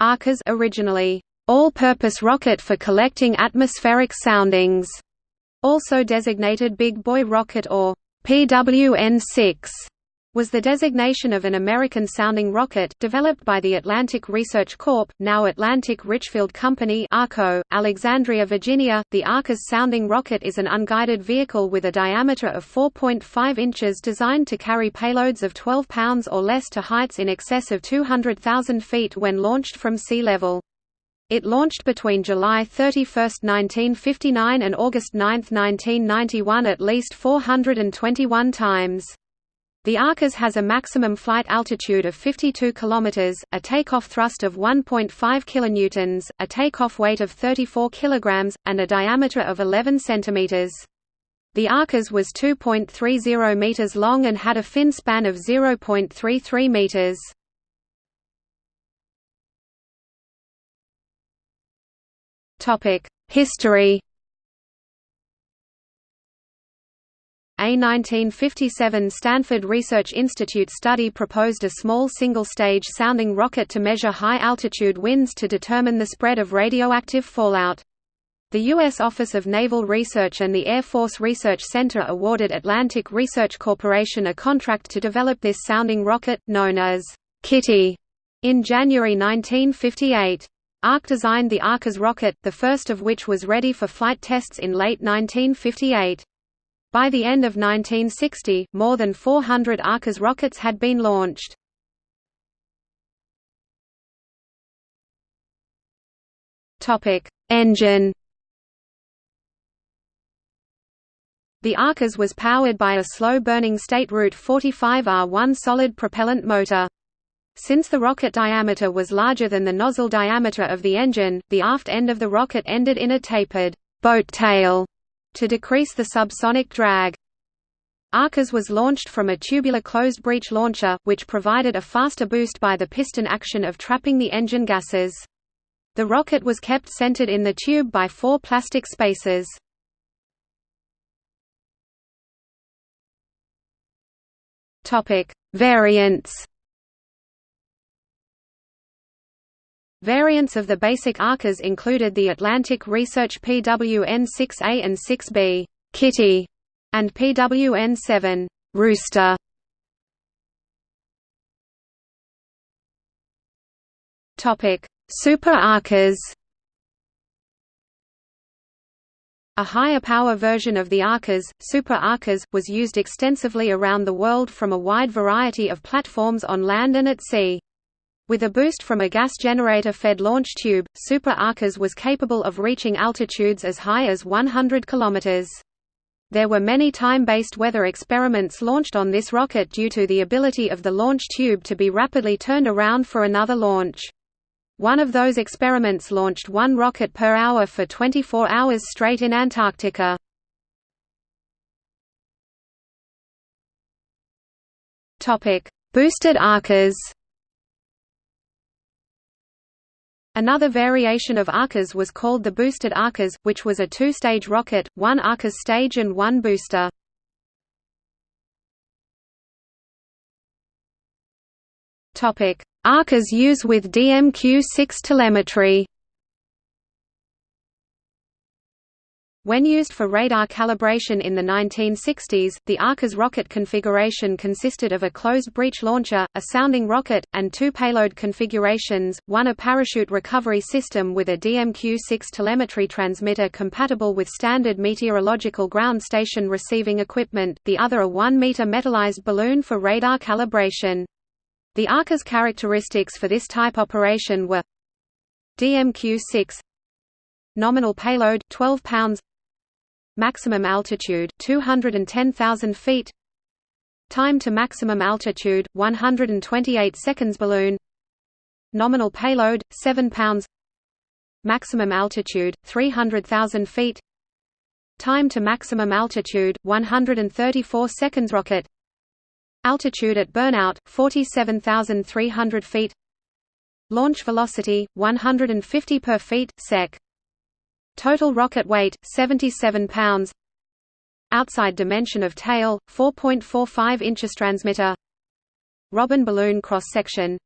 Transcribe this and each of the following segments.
ARCAS originally, all-purpose rocket for collecting atmospheric soundings, also designated Big Boy Rocket or PWN-6 was the designation of an American-sounding rocket, developed by the Atlantic Research Corp., now Atlantic Richfield Company ARCO, Alexandria, Virginia. The ARCAS sounding rocket is an unguided vehicle with a diameter of 4.5 inches designed to carry payloads of 12 pounds or less to heights in excess of 200,000 feet when launched from sea level. It launched between July 31, 1959 and August 9, 1991 at least 421 times. The Arcas has a maximum flight altitude of 52 km, a takeoff thrust of 1.5 kN, a takeoff weight of 34 kg, and a diameter of 11 cm. The Arcas was 2.30 meters long and had a fin span of 0.33 meters. History A 1957 Stanford Research Institute study proposed a small single-stage sounding rocket to measure high-altitude winds to determine the spread of radioactive fallout. The U.S. Office of Naval Research and the Air Force Research Center awarded Atlantic Research Corporation a contract to develop this sounding rocket, known as Kitty, in January 1958. ARC designed the ARCAS rocket, the first of which was ready for flight tests in late 1958. By the end of 1960, more than 400 ARCAS rockets had been launched. Engine The ARCAS was powered by a slow-burning State Route 45R1 solid propellant motor. Since the rocket diameter was larger than the nozzle diameter of the engine, the aft end of the rocket ended in a tapered boat tail to decrease the subsonic drag. ARCAS was launched from a tubular closed breech launcher, which provided a faster boost by the piston action of trapping the engine gases. The rocket was kept centered in the tube by four plastic spacers. Variants Variants of the basic ARCAS included the Atlantic Research PWN-6A and 6B Kitty, and PWN-7 Rooster. Topic: Super ARCAS. A higher power version of the ARCAS, Super ARCAS, was used extensively around the world from a wide variety of platforms on land and at sea. With a boost from a gas generator-fed launch tube, Super ARCAS was capable of reaching altitudes as high as 100 km. There were many time-based weather experiments launched on this rocket due to the ability of the launch tube to be rapidly turned around for another launch. One of those experiments launched one rocket per hour for 24 hours straight in Antarctica. Boosted ARCAS Another variation of ARCAS was called the boosted ARCAS, which was a two-stage rocket, one ARCAS stage and one booster. ARCAS use with DMQ-6 telemetry When used for radar calibration in the 1960s, the ARCAS rocket configuration consisted of a closed breech launcher, a sounding rocket, and two payload configurations, one a parachute recovery system with a DMQ-6 telemetry transmitter compatible with standard meteorological ground station receiving equipment, the other a 1-meter metallized balloon for radar calibration. The ARCAS characteristics for this type operation were DMQ-6 Nominal payload 12 pounds Maximum altitude 210,000 feet. Time to maximum altitude 128 seconds balloon. Nominal payload 7 pounds. Maximum altitude 300,000 feet. Time to maximum altitude 134 seconds rocket. Altitude at burnout 47,300 feet. Launch velocity 150 per feet sec. Total rocket weight 77 pounds. Outside dimension of tail 4.45 inches transmitter. Robin balloon cross section.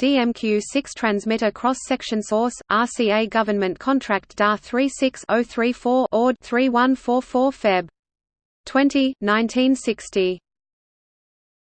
DMQ-6 transmitter cross-section source, RCA government contract DAR 36034 ORD 3144 Feb. 20, 1960.